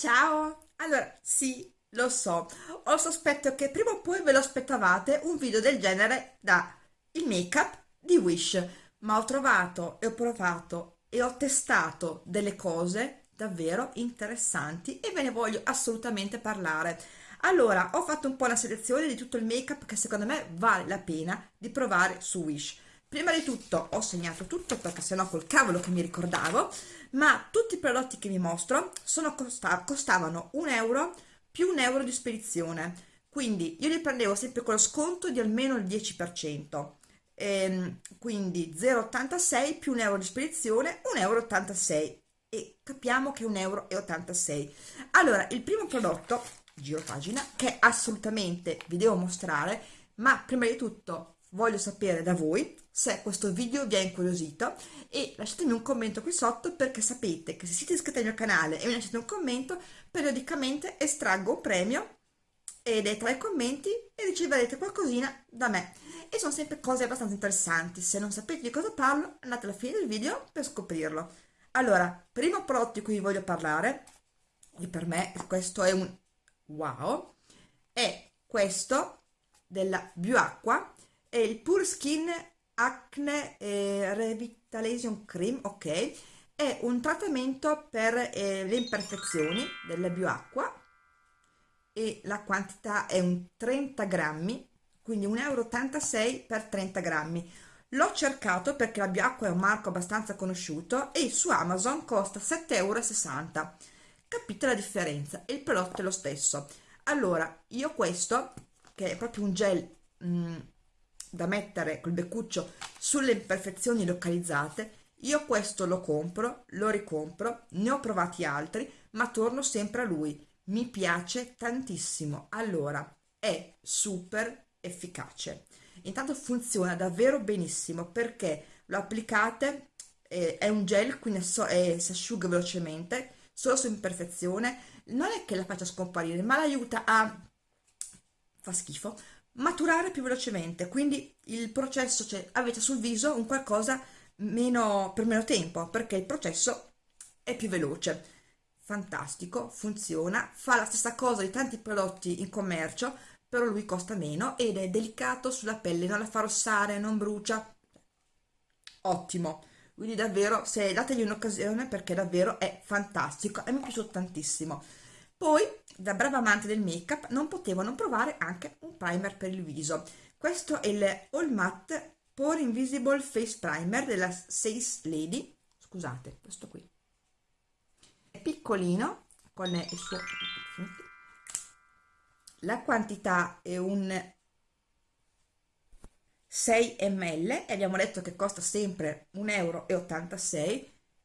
Ciao! Allora, sì, lo so, ho il sospetto che prima o poi ve lo aspettavate un video del genere da il make-up di Wish, ma ho trovato e ho provato e ho testato delle cose davvero interessanti e ve ne voglio assolutamente parlare. Allora, ho fatto un po' una selezione di tutto il make-up che secondo me vale la pena di provare su Wish. Prima di tutto ho segnato tutto perché sennò col cavolo che mi ricordavo, ma tutti i prodotti che vi mostro sono costa costavano un euro più un euro di spedizione, quindi io li prendevo sempre con lo sconto di almeno il 10%, ehm, quindi 0,86 più un euro di spedizione, 1,86 euro e capiamo che è 1,86 euro. Allora, il primo prodotto, giro pagina, che assolutamente vi devo mostrare, ma prima di tutto voglio sapere da voi se questo video vi ha incuriosito e lasciatemi un commento qui sotto perché sapete che se siete iscritti al mio canale e mi lasciate un commento periodicamente estraggo un premio ed è tra i commenti e riceverete qualcosina da me. E sono sempre cose abbastanza interessanti. Se non sapete di cosa parlo andate alla fine del video per scoprirlo. Allora primo prodotto di cui vi voglio parlare e per me questo è un wow è questo della Bioacqua è il Pure Skin Acne eh, Revitalization Cream, ok, è un trattamento per eh, le imperfezioni della bioacqua e la quantità è un 30 grammi, quindi 1,86 euro per 30 grammi. L'ho cercato perché la bioacqua è un marco abbastanza conosciuto e su Amazon costa 7,60 euro. Capite la differenza? Il prodotto è lo stesso. Allora, io questo, che è proprio un gel... Mm, da mettere col beccuccio sulle imperfezioni localizzate, io questo lo compro, lo ricompro, ne ho provati altri, ma torno sempre a lui. Mi piace tantissimo. Allora, è super efficace. Intanto funziona davvero benissimo perché lo applicate, eh, è un gel, quindi so, eh, si asciuga velocemente, solo su imperfezione. Non è che la faccia scomparire, ma l'aiuta a... fa schifo, maturare più velocemente, quindi il processo, cioè avete sul viso un qualcosa meno, per meno tempo, perché il processo è più veloce. Fantastico, funziona, fa la stessa cosa di tanti prodotti in commercio, però lui costa meno ed è delicato sulla pelle, non la fa rossare, non brucia. Ottimo, quindi davvero se dategli un'occasione perché davvero è fantastico e mi è piaciuto tantissimo. Poi, da brava amante del make-up, non potevo non provare anche un primer per il viso. Questo è il All Matte Pore Invisible Face Primer della Says Lady. Scusate, questo qui. È piccolino, con il suo... La quantità è un 6 ml e abbiamo detto che costa sempre 1,86 euro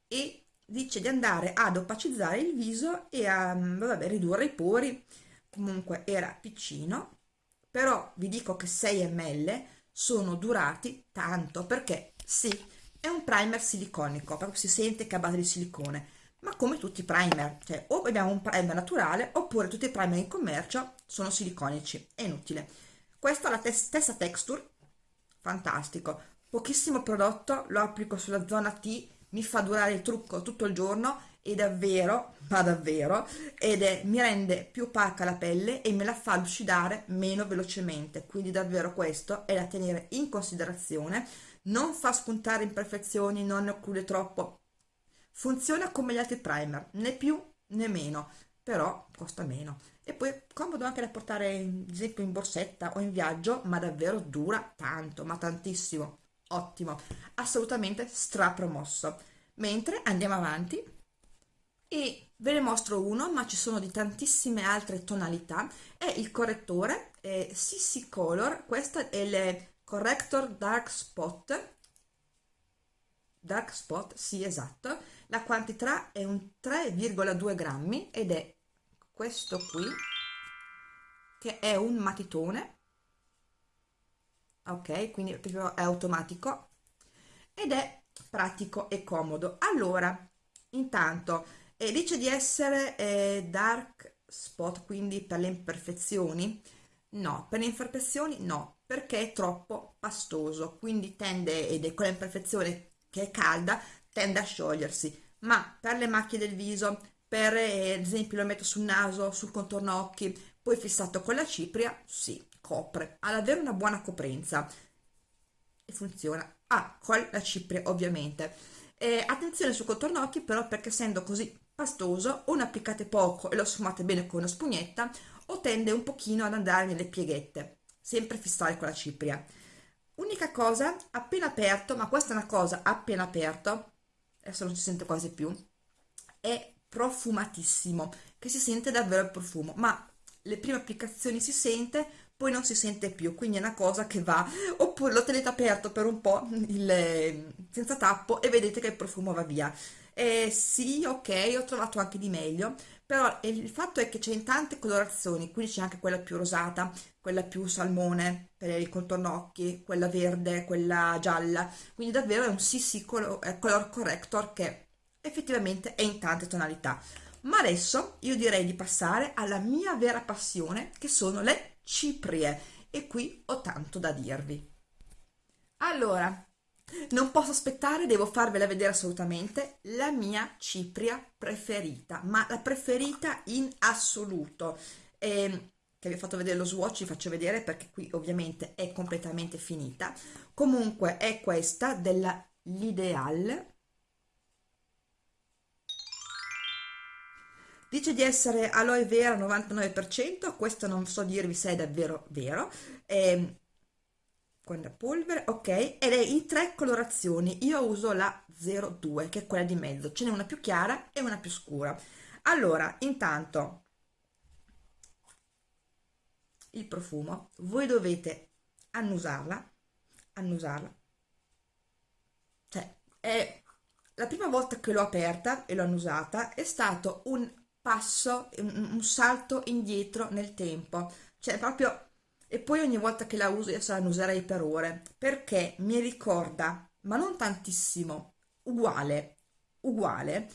e dice di andare ad opacizzare il viso e a mm, vabbè, ridurre i pori. Comunque era piccino però vi dico che 6 ml sono durati tanto perché sì è un primer siliconico proprio si sente che è a base di silicone ma come tutti i primer cioè o abbiamo un primer naturale oppure tutti i primer in commercio sono siliconici è inutile. Questa è la stessa texture fantastico. Pochissimo prodotto lo applico sulla zona T mi fa durare il trucco tutto il giorno e davvero, ma davvero, ed è, mi rende più opaca la pelle e me la fa lucidare meno velocemente, quindi davvero questo è da tenere in considerazione, non fa spuntare imperfezioni, non ne occlude troppo, funziona come gli altri primer, né più né meno, però costa meno. E poi comodo anche da portare, ad esempio, in borsetta o in viaggio, ma davvero dura tanto, ma tantissimo ottimo, assolutamente strapromosso. Mentre andiamo avanti. E ve ne mostro uno, ma ci sono di tantissime altre tonalità, è il correttore è CC Color, questo è il Corrector Dark Spot, Dark Spot, sì esatto, la quantità è un 3,2 grammi ed è questo qui, che è un matitone, ok quindi proprio è automatico ed è pratico e comodo. Allora intanto eh, dice di essere eh, dark spot quindi per le imperfezioni? No per le imperfezioni no perché è troppo pastoso quindi tende ed è quella imperfezione che è calda tende a sciogliersi. Ma per le macchie del viso per eh, ad esempio lo metto sul naso, sul contorno occhi, poi fissato con la cipria, sì, copre, ha davvero una buona coprenza e funziona. Ah, con la cipria ovviamente. Eh, attenzione sul contorno occhi però perché essendo così pastoso o ne applicate poco e lo sfumate bene con una spugnetta o tende un pochino ad andare nelle pieghette, sempre fissare con la cipria. Unica cosa, appena aperto, ma questa è una cosa appena aperto, adesso non si sente quasi più, è profumatissimo, che si sente davvero il profumo, ma le prime applicazioni si sente, poi non si sente più, quindi è una cosa che va, oppure lo tenete aperto per un po' il, senza tappo e vedete che il profumo va via. Eh, sì, ok, ho trovato anche di meglio, però il fatto è che c'è in tante colorazioni, quindi c'è anche quella più rosata, quella più salmone per il contorno occhi, quella verde, quella gialla, quindi davvero è un sì color, color corrector che effettivamente è in tante tonalità. Ma adesso io direi di passare alla mia vera passione, che sono le ciprie, e qui ho tanto da dirvi. Allora, non posso aspettare, devo farvela vedere assolutamente, la mia cipria preferita, ma la preferita in assoluto. E, che vi ho fatto vedere lo swatch, vi faccio vedere perché qui ovviamente è completamente finita. Comunque è questa della L'Ideal, Dice di essere aloe vera 99%, questo non so dirvi se è davvero vero. Eh, con la polvere, ok, ed è in tre colorazioni. Io uso la 02, che è quella di mezzo. Ce n'è una più chiara e una più scura. Allora, intanto, il profumo, voi dovete annusarla, annusarla. Cioè, è la prima volta che l'ho aperta e l'ho annusata è stato un passo, un, un salto indietro nel tempo, cioè proprio, e poi ogni volta che la uso, io la userei per ore, perché mi ricorda, ma non tantissimo, uguale, uguale,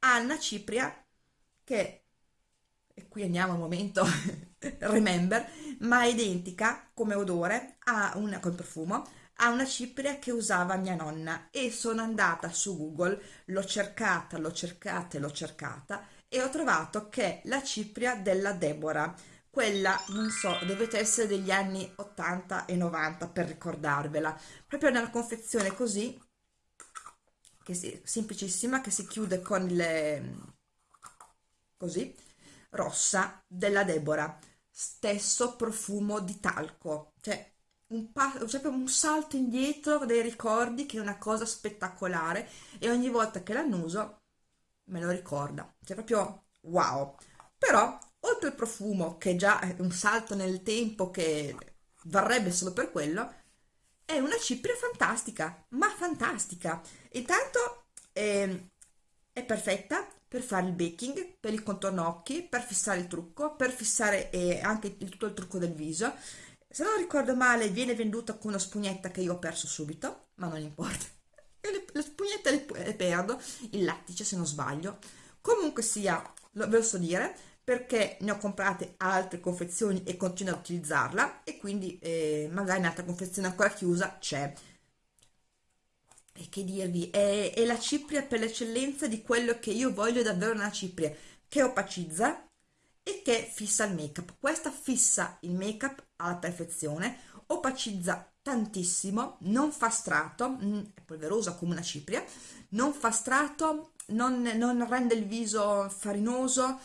Anna Cipria, che, e qui andiamo al momento, remember, ma è identica come odore, a una, con profumo, a una cipria che usava mia nonna. E sono andata su Google, l'ho cercata, l'ho cercata e l'ho cercata e ho trovato che la cipria della Deborah, quella, non so, dovete essere degli anni 80 e 90 per ricordarvela, proprio nella confezione così, che si, semplicissima, che si chiude con le, così, rossa, della Deborah, stesso profumo di talco, cioè un, cioè un salto indietro dei ricordi che è una cosa spettacolare e ogni volta che l'annuso me lo ricorda, cioè proprio wow. Però, oltre al profumo, che già è un salto nel tempo che varrebbe solo per quello, è una cipria fantastica, ma fantastica. Intanto eh, è perfetta per fare il baking, per il contorno occhi, per fissare il trucco, per fissare eh, anche il, tutto il trucco del viso. Se non ricordo male, viene venduta con una spugnetta che io ho perso subito, ma non importa le, le spugnette le, le, perdo, il lattice se non sbaglio. Comunque sia, lo, ve lo so dire, perché ne ho comprate altre confezioni e continuo ad utilizzarla e quindi eh, magari in altra confezione ancora chiusa c'è. E che dirvi, è, è la cipria per l'eccellenza di quello che io voglio davvero una cipria, che opacizza e che fissa il make up. Questa fissa il make up alla perfezione, opacizza tantissimo, non fa strato, mm, è polverosa come una cipria, non fa strato, non, non rende il viso farinoso,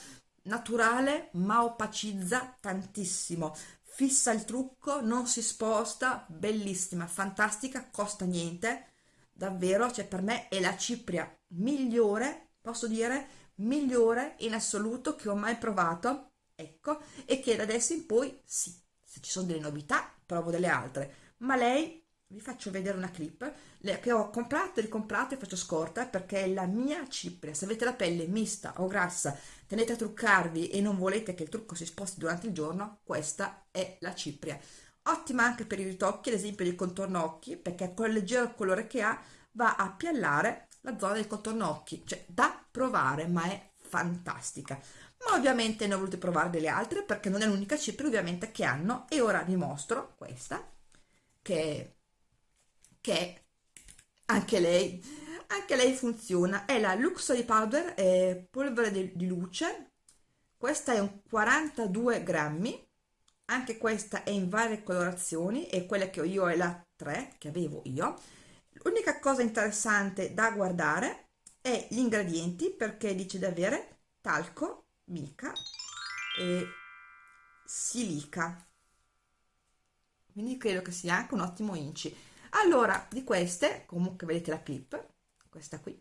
naturale, ma opacizza tantissimo, fissa il trucco, non si sposta, bellissima, fantastica, costa niente, davvero, cioè per me è la cipria migliore, posso dire, migliore in assoluto che ho mai provato, ecco, e che da adesso in poi, sì, se ci sono delle novità, provo delle altre, ma lei vi faccio vedere una clip che ho comprato e ricomprato e faccio scorta perché è la mia cipria. Se avete la pelle mista o grassa tenete a truccarvi e non volete che il trucco si sposti durante il giorno questa è la cipria. Ottima anche per i ritocchi ad esempio del contorno occhi perché con il leggero colore che ha va a piallare la zona del contorno occhi. Cioè da provare ma è fantastica. Ma ovviamente ne ho volute provare delle altre perché non è l'unica cipria ovviamente che hanno. E ora vi mostro questa che, che anche lei anche lei funziona. È la Luxury Powder è polvere di, di luce. Questa è un 42 grammi. Anche questa è in varie colorazioni e quella che ho io è la 3 che avevo io. L'unica cosa interessante da guardare è gli ingredienti perché dice di avere talco, mica e silica quindi credo che sia anche un ottimo inci. Allora di queste comunque vedete la clip questa qui.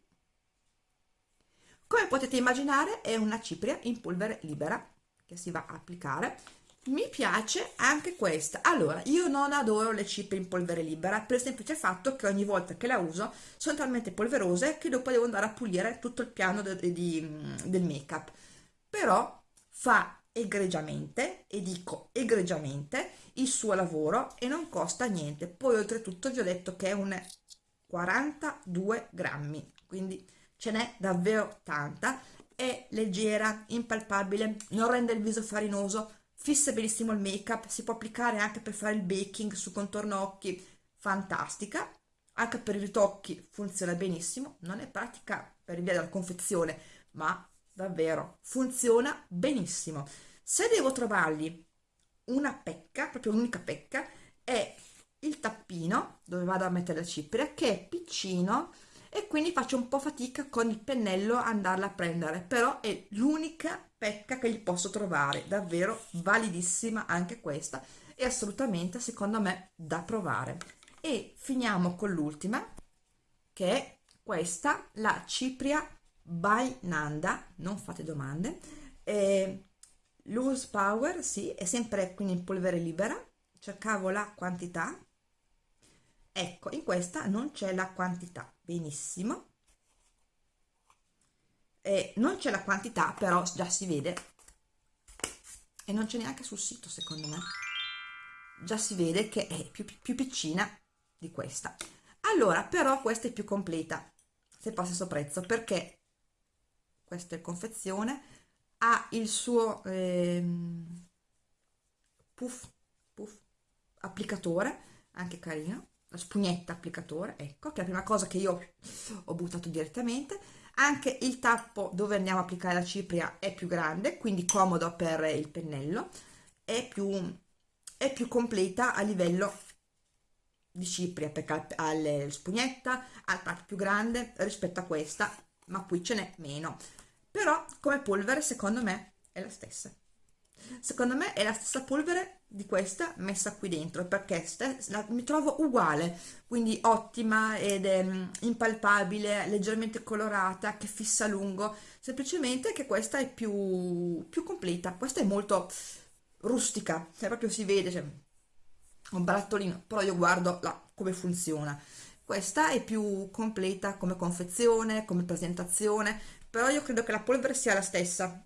Come potete immaginare è una cipria in polvere libera che si va a applicare. Mi piace anche questa. Allora io non adoro le ciprie in polvere libera. Per il semplice fatto che ogni volta che la uso sono talmente polverose che dopo devo andare a pulire tutto il piano de, de, de, del make up però fa egregiamente e dico egregiamente il suo lavoro e non costa niente. Poi oltretutto vi ho detto che è un 42 grammi quindi ce n'è davvero tanta. È leggera impalpabile non rende il viso farinoso fissa benissimo il make up si può applicare anche per fare il baking su contorno occhi fantastica. Anche per i ritocchi funziona benissimo non è pratica per via della confezione ma davvero funziona benissimo. Se devo trovargli una pecca proprio l'unica pecca è il tappino dove vado a mettere la cipria che è piccino e quindi faccio un po' fatica con il pennello andarla a prendere però è l'unica pecca che gli posso trovare davvero validissima anche questa e assolutamente secondo me da provare. E finiamo con l'ultima che è questa la cipria by Nanda non fate domande eh, loose power sì è sempre quindi in polvere libera cercavo la quantità. Ecco in questa non c'è la quantità benissimo. E non c'è la quantità però già si vede. E non c'è neanche sul sito secondo me. Già si vede che è più, più piccina di questa. Allora però questa è più completa se passa stesso prezzo perché questa è confezione ha il suo ehm, puff, puff applicatore anche carino la spugnetta applicatore, ecco, che è la prima cosa che io ho buttato direttamente. Anche il tappo dove andiamo a applicare la cipria è più grande, quindi comodo per il pennello, è più, è più completa a livello di cipria, perché ha la spugnetta, ha il tappo più grande rispetto a questa, ma qui ce n'è meno. Però come polvere secondo me è la stessa. Secondo me è la stessa polvere di questa messa qui dentro perché la, mi trovo uguale. Quindi ottima ed è mm, impalpabile leggermente colorata che fissa a lungo. Semplicemente che questa è più, più completa. Questa è molto rustica cioè proprio si vede cioè, un barattolino però io guardo là, come funziona. Questa è più completa come confezione come presentazione però io credo che la polvere sia la stessa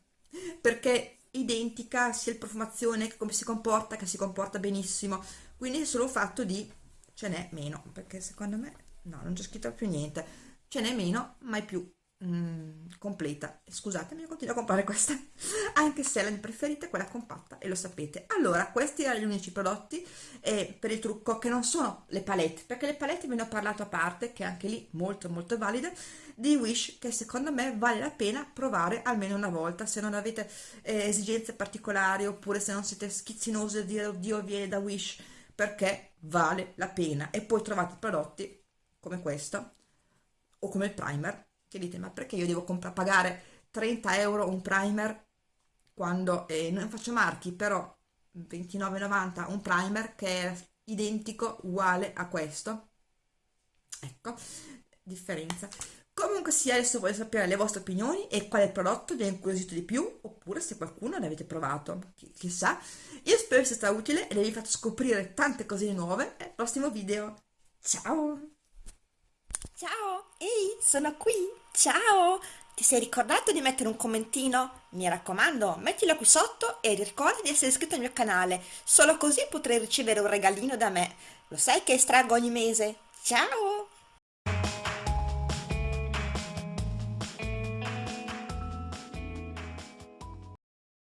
perché identica sia il profumazione che come si comporta, che si comporta benissimo, quindi è solo fatto di ce n'è meno, perché secondo me no, non c'è scritto più niente, ce n'è meno, ma è più mm, completa. Scusatemi, continuo a comprare questa, anche se la mia preferita è quella compatta e lo sapete. Allora, questi erano gli unici prodotti eh, per il trucco che non sono le palette, perché le palette ve ne ho parlato a parte, che anche lì molto molto valide, di Wish che secondo me vale la pena provare almeno una volta se non avete eh, esigenze particolari oppure se non siete schizzinosi a dire oddio viene da Wish perché vale la pena e poi trovate prodotti come questo o come il primer che dite ma perché io devo pagare 30 euro un primer quando eh, non faccio marchi però 29,90 un primer che è identico uguale a questo ecco differenza Comunque sia, adesso voglio sapere le vostre opinioni e quale prodotto vi ha incuriosito di più, oppure se qualcuno ne avete provato, Ch chissà. Io spero sia stato utile e vi fatto scoprire tante cose nuove nel prossimo video. Ciao! Ciao! Ehi, sono qui! Ciao! Ti sei ricordato di mettere un commentino? Mi raccomando, mettilo qui sotto e ricorda di essere iscritto al mio canale, solo così potrai ricevere un regalino da me. Lo sai che estraggo ogni mese? Ciao!